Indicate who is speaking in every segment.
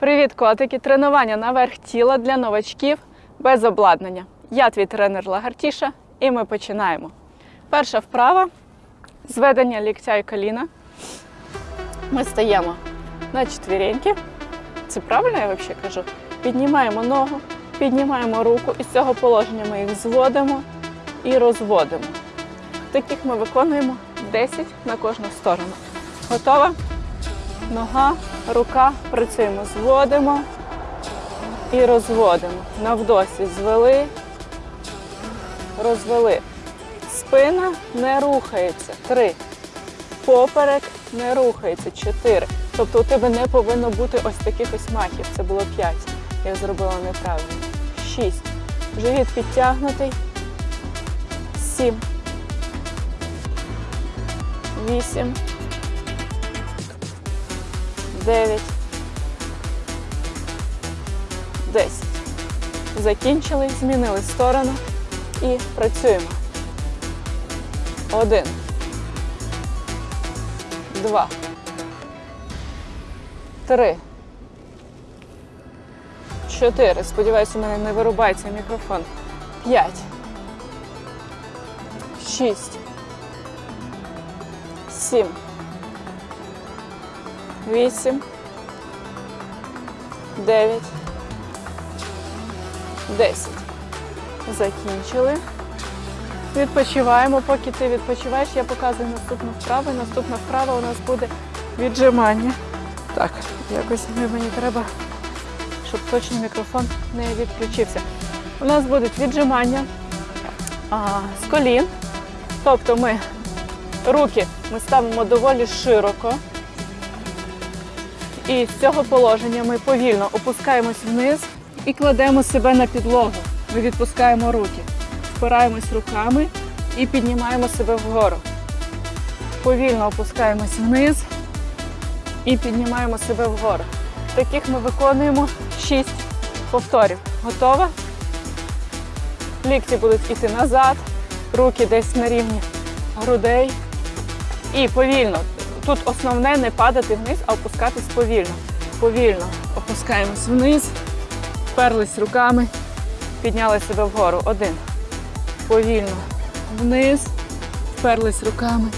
Speaker 1: Привіт, котики! Тренування на верх тіла для новачків без обладнання. Я твій тренер Лагартіша, і ми починаємо. Перша вправа зведення ліктя і коліна. Ми стаємо на четвіреньки. Це правильно я взагалі кажу? Піднімаємо ногу, піднімаємо руку, і з цього положення ми їх зводимо і розводимо. Таких ми виконуємо 10 на кожну сторону. Готова? Нога, рука, працюємо, зводимо і розводимо. Навдосі звели, розвели. Спина не рухається. Три. Поперек не рухається. Чотири. Тобто у тебе не повинно бути ось таких ось махів. Це було п'ять. Я зробила неправильно. Шість. Живіт підтягнутий. Сім. Вісім. 9, 10. Закінчили, змінили сторону і працюємо. Один. Два. Три. Чотири. Сподіваюся, у мене не вирубається мікрофон. П'ять. Шість. Сім. Вісім. Дев'ять. Десять. Закінчили. Відпочиваємо. Поки ти відпочиваєш, я показую наступну вправу. Наступна вправа у нас буде віджимання. Так, якось мені треба, щоб точно мікрофон не відключився. У нас будуть віджимання а, з колін. Тобто ми руки ми ставимо доволі широко. І з цього положення ми повільно опускаємось вниз і кладемо себе на підлогу. Ми відпускаємо руки, впираємось руками і піднімаємо себе вгору. Повільно опускаємось вниз і піднімаємо себе вгору. Таких ми виконуємо 6 повторів. Готова? Лікті будуть іти назад, руки десь на рівні грудей. І повільно Тут основне не падати вниз, а опускатись повільно. Повільно опускаємось вниз, вперлись руками, підняли себе вгору. Один. Повільно вниз, вперлись руками.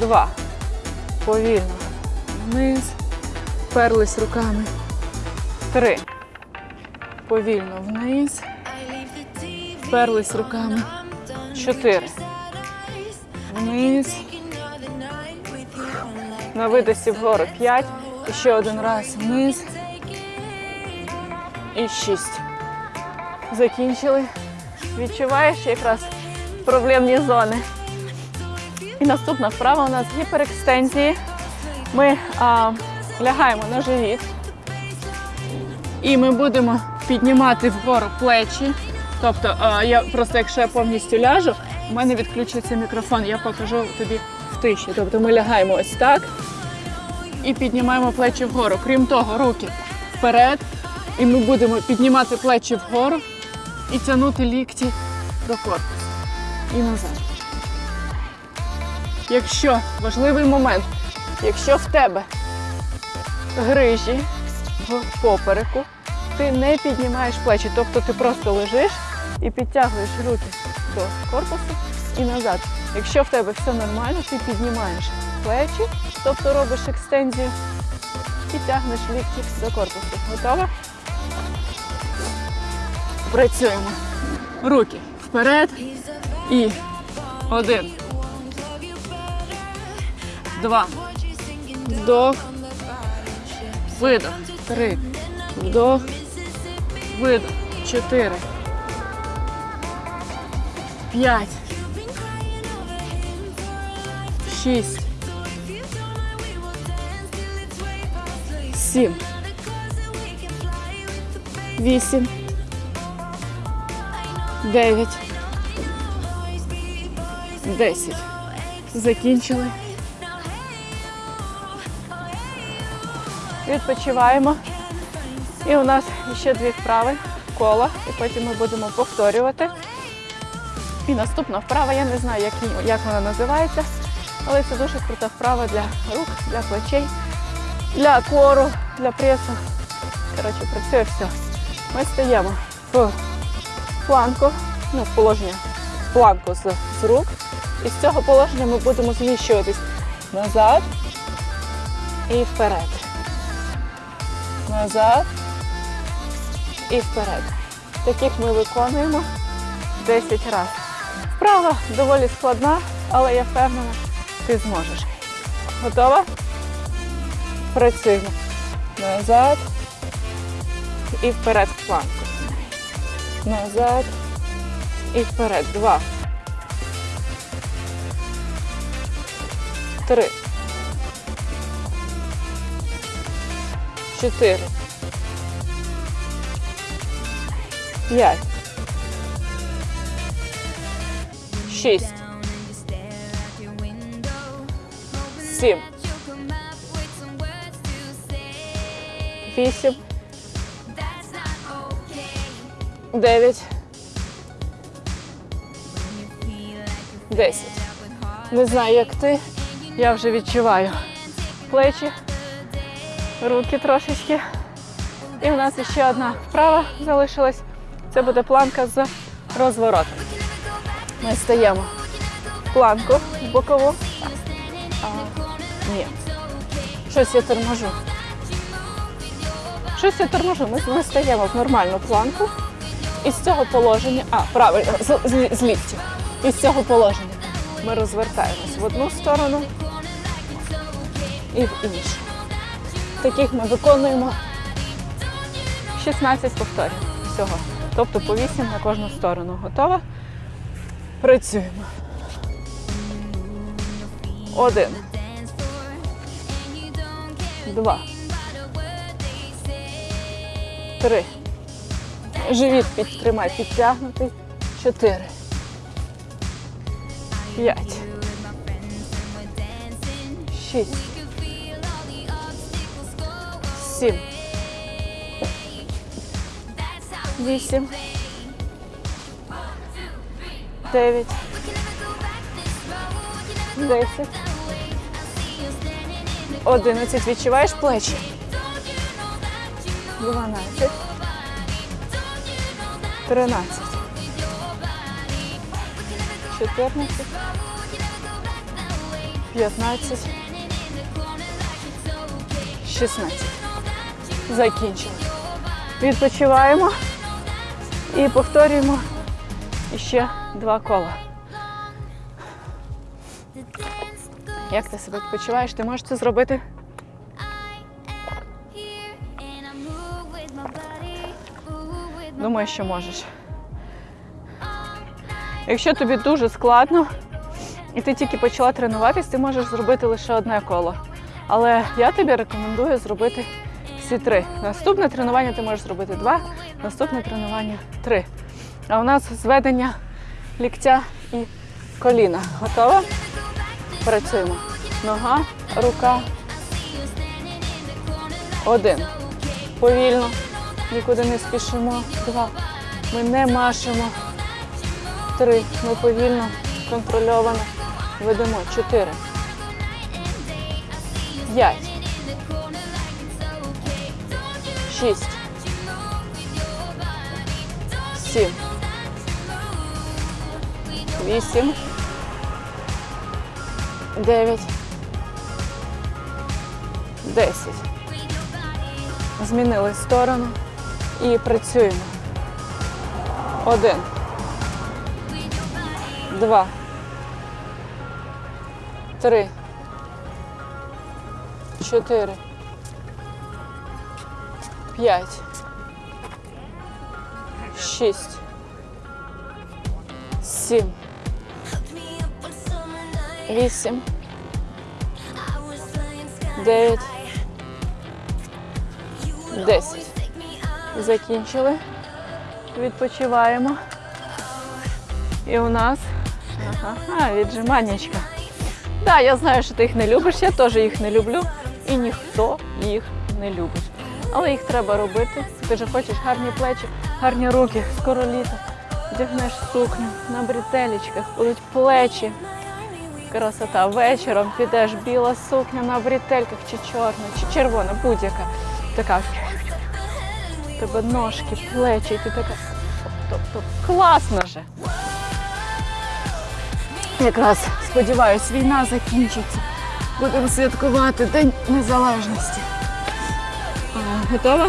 Speaker 1: Два. Повільно вниз, вперлись руками. Три. Повільно вниз, вперлись руками. Чотири. Вниз. На видосі вгору 5. І ще один раз вниз. І 6. Закінчили. Відчуваєш якраз проблемні зони. І наступна вправа у нас гіперекстензії. Ми а, лягаємо на живіт. І ми будемо піднімати вгору плечі. Тобто, а, я просто, якщо я повністю ляжу, у мене відключиться мікрофон, я покажу тобі тиші. Тобто ми лягаємо ось так і піднімаємо плечі вгору. Крім того, руки вперед. І ми будемо піднімати плечі вгору і тягнути лікті до корпусу. І назад. Якщо важливий момент, якщо в тебе грижі в попереку, ти не піднімаєш плечі, тобто ти просто лежиш і підтягуєш руки до корпусу і назад. Якщо в тебе все нормально, ти піднімаєш плечі, тобто робиш екстензію і тягнеш лікті до корпусу. Готова? Працюємо. Руки вперед і один. Два. Вдох. Видох. Три. Вдох. Видох. Чотири. П'ять. Шість. Сім. Вісім. Дев'ять. Десять. Закінчили. Відпочиваємо. І у нас ще дві вправи коло, і потім ми будемо повторювати. І наступна вправа, я не знаю, як, як вона називається, але це дуже крута вправа для рук, для плечей, для кору, для пресу. Коротше, працює все. Ми стаємо в планку, ну, в положення планку з, з рук. І з цього положення ми будемо зміщуватись назад і вперед. Назад і вперед. Таких ми виконуємо 10 разів. Вправа доволі складна, але я впевнена, ти зможеш. Готова? Працюємо. Назад і вперед в планку. Назад і вперед. Два. Три. Чотири. П'ять. Шість. Сім. Вісім. Дев'ять. Десять. Не знаю, як ти. Я вже відчуваю плечі, руки трошечки. І у нас ще одна вправа залишилась. Це буде планка з розворотом. Ми стаємо планку в бокову. Ні. Щось я торможу. Щось я торможу. Ми, ми стаємо в нормальну планку. І з цього положення, а, правильно, з, з, з ліктів. І з цього положення ми розвертаємось в одну сторону і в іншу. Таких ми виконуємо 16 повторів всього. Тобто по 8 на кожну сторону. Готова? Працюємо. Один. Два. Три. Живіт підтримай, підтягнутий. Чотири. П'ять. Шість. Сім. Вісім. Дев'ять. Десять. Одинадцять. Відчуваєш плечі? Дванадцять. Тринадцять. Чотирнадцять. П'ятнадцять. Шістнадцять. Закінчили. Відпочиваємо і повторюємо ще два кола. Як ти себе почуваєш? Ти можеш це зробити? Думаю, що можеш. Якщо тобі дуже складно, і ти тільки почала тренуватись, ти можеш зробити лише одне коло. Але я тобі рекомендую зробити всі три. Наступне тренування ти можеш зробити два, наступне тренування три. А у нас зведення ліктя і коліна. Готова? Працюємо. Нога, рука. Один. Повільно. Нікуди не спішимо. Два. Ми не машемо. Три. Ми повільно, контрольовано ведемо. Чотири. П'ять. Шість. Сім. Вісім. Дев'ять. Десять. Змінили сторону і працюємо. Один. Два. Три. Чотири. П'ять. Шість. Сім. Вісім. Дев'ять. Десять. Закінчили. Відпочиваємо. І у нас ага, віджиманнячка. Так, я знаю, що ти їх не любиш, я теж їх не люблю. І ніхто їх не любить. Але їх треба робити. Ти ж хочеш гарні плечі, гарні руки, скоро літо. Вдягнеш сукню на бретелечках, будуть плечі. Красота. Вечором підеш біла сукня на бретельках, чи чорна, чи червона, будь-яка. Така тебе ножки, плечі, і ти така. Тобто класно же. Якраз сподіваюсь, війна закінчиться. Будемо святкувати День Незалежності. Готова?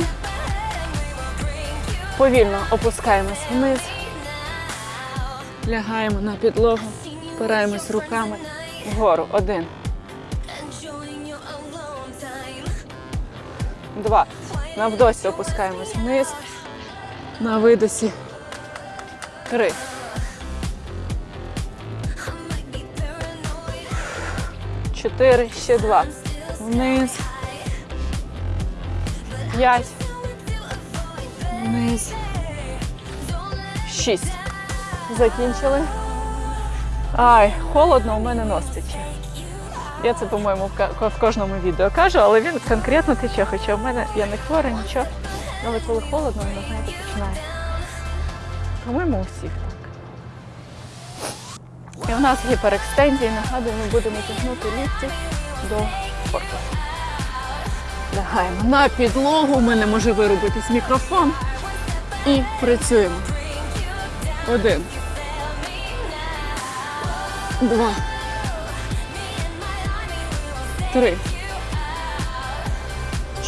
Speaker 1: Повільно опускаємось вниз, лягаємо на підлогу, впираємось руками вгору. Один. Два. На вдосі опускаємось вниз. На видосі. Три. Чотири. Ще два. Вниз. П'ять. Вниз. Шість. Закінчили. Ай, холодно, у мене нос тече. Я це, по-моєму, в кожному відео кажу, але він конкретно тече, хоча в мене я не хвора, нічого. Але коли холодно, воно знаєте, починає. По-моєму, у всіх так. І у нас гіперекстензії, нагадую, ми будемо тягнути лікті до корпусу. Лягаємо на підлогу, у мене може вирубитись мікрофон. І працюємо. Один. Два. Три.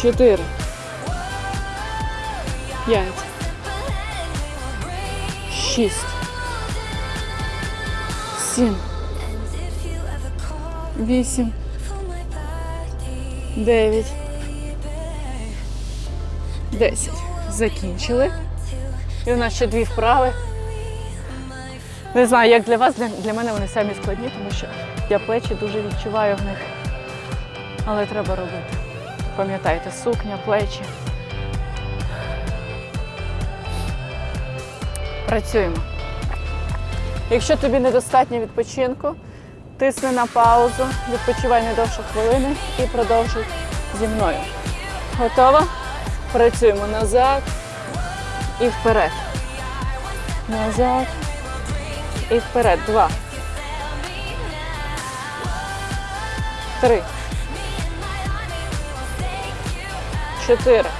Speaker 1: Чотири. П'ять. Шість. Сім. Вісім. Дев'ять. Десять. Закінчили. І у нас ще дві вправи. Не знаю, як для вас, для, для мене вони самі складні, тому що я плечі дуже відчуваю в них. Але треба робити. Пам'ятайте, сукня, плечі. Працюємо. Якщо тобі недостатньо відпочинку, тисни на паузу, відпочивай не довше хвилини і продовжуй зі мною. Готова? Працюємо назад і вперед. Назад і вперед. Два. Три. Чотири.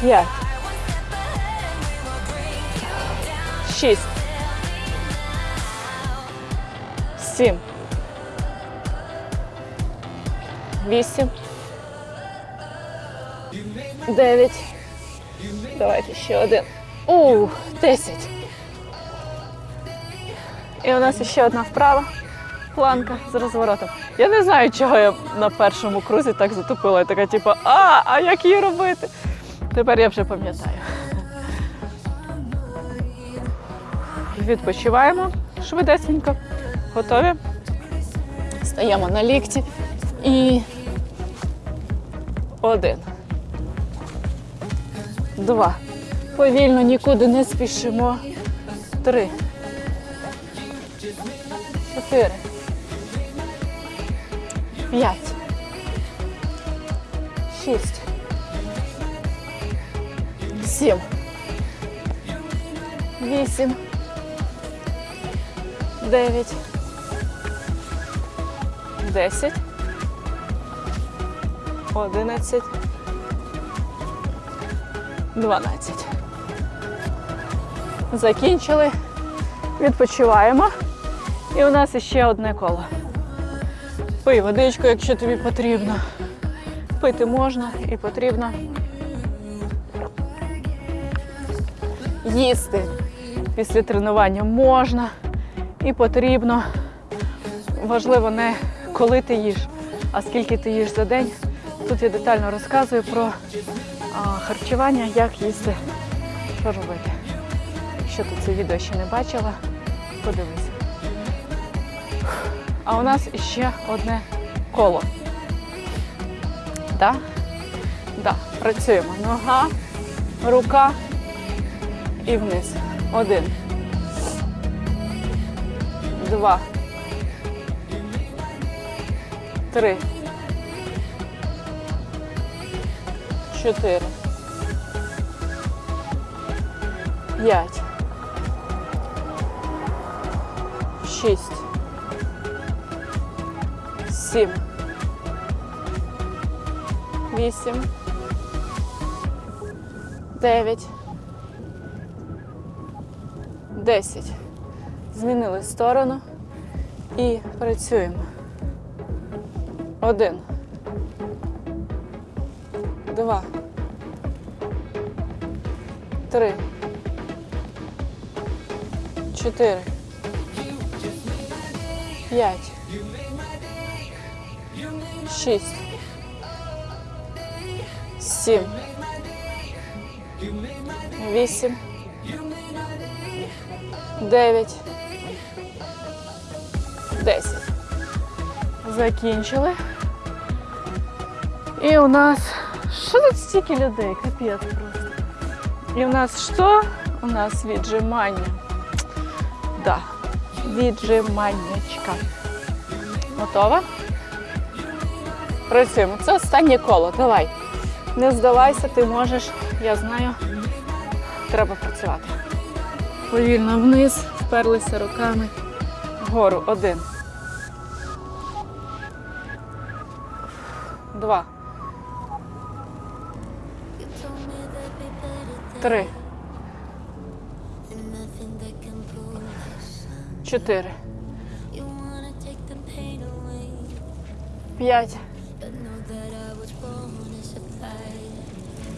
Speaker 1: П'ять. Шість. Сім. Вісім. Дев'ять. Давайте ще один. Ух, десять. І у нас ще одна вправа. Планка з розворотом. Я не знаю, чого я на першому крузі так затупила. Я така, типу, а, а як її робити? Тепер я вже пам'ятаю. Відпочиваємо швидесенько. Готові? Стаємо на лікті. І один. Два. Повільно нікуди не спішимо. Три. Чотири. П'ять. Шість. Сім. Вісім. Дев'ять. Десять. Одинадцять. Дванадцять. Закінчили. Відпочиваємо. І у нас іще одне коло. Пий водичку, якщо тобі потрібно. Пити можна і потрібно. Їсти після тренування можна і потрібно. Важливо не коли ти їш, а скільки ти їш за день. Тут я детально розказую про а, харчування, як їсти, що робити. Якщо ти це відео ще не бачила, подивись. А у нас ще одне коло. Да? Да. Працюємо. Нога, рука і вниз. Один. Два. Три. Чотири. П'ять. Шість. Сім. Вісім. дев'ять, десять. Змінили сторону і працюємо. Один. Два. Три. Чотири. П'ять. Шість. Сім. Вісім. Дев'ять. Десять. Закінчили. І у нас. Що тут стільки людей? Капець просто. І у нас що? У нас віджимання. Да. Віджиманнячка. Готова? Працюємо. Це останнє коло. Давай. Не здавайся, ти можеш. Я знаю. Треба працювати. Повільно вниз, вперлися руками. Вгору. Один. Два. Три. Чотири. П'ять.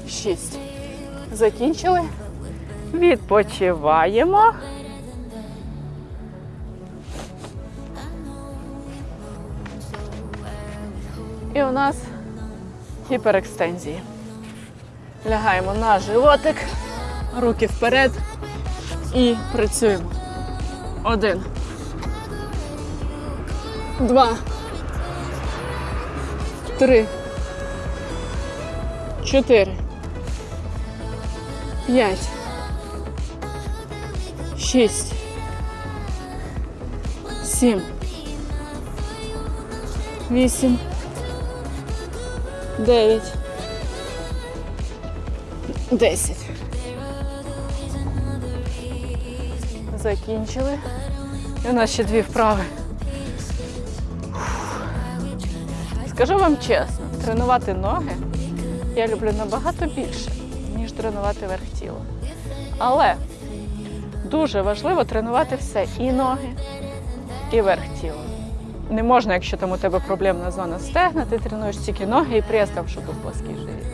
Speaker 1: Шість. Закінчили. Відпочиваємо. І у нас гіперекстензії. Лягаємо на животик, руки вперед і працюємо. Один. Два. Три. Чотири. П'ять. Шість. Сім. Вісім. Дев'ять. Десять. Закінчили. У нас ще дві вправи. Скажу вам чесно, тренувати ноги я люблю набагато більше, ніж тренувати верх тіла. Але дуже важливо тренувати все і ноги, і верх тіла. Не можна, якщо там у тебе проблемна зона стегна, ти тренуєш тільки ноги і прес там, щоб був плоский живіт.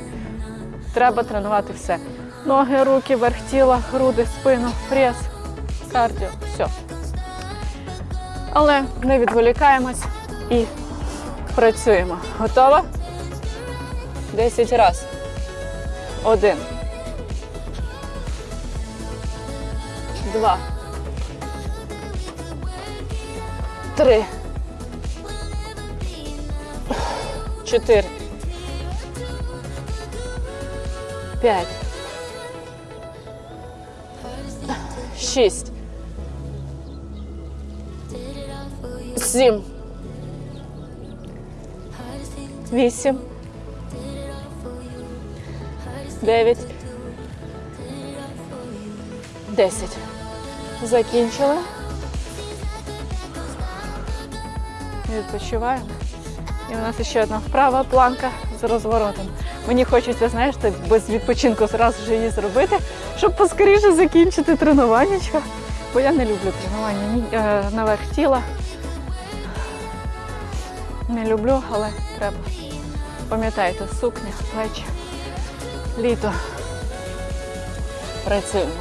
Speaker 1: Треба тренувати все. Ноги, руки, верх тіла, груди, спину, прес, кардіо, все. Але не відволікаємось і працюємо. Готова? Десять раз. Один. Два. Три. Чотири. П'ять. Шість. Сім. Вісім. Дев'ять. Десять. Закінчили. Відпочиваємо. І у нас ще одна вправа планка з розворотом. Мені хочеться, знаєш, так без відпочинку зразу ж її зробити, щоб поскоріше закінчити тренування. Бо я не люблю тренування е, наверх тіла. Не люблю, але треба. Пам'ятайте, сукня, плечі, літо. Працюємо.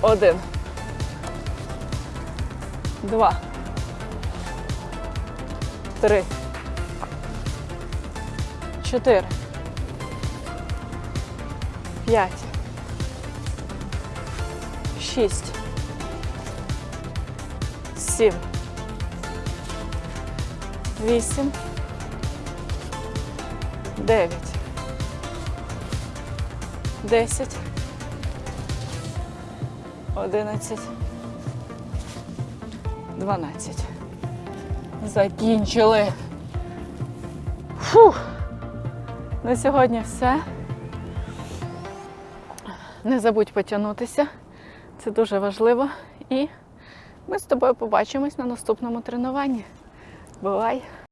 Speaker 1: Один. Два. Три. Чотири. П'ять. Шість. Сім. Вісім. Дев'ять. Десять. Одинадцять. Дванадцять. Закінчили. Фух. На сьогодні все. Не забудь потягнутися. Це дуже важливо. І ми з тобою побачимось на наступному тренуванні. Bye.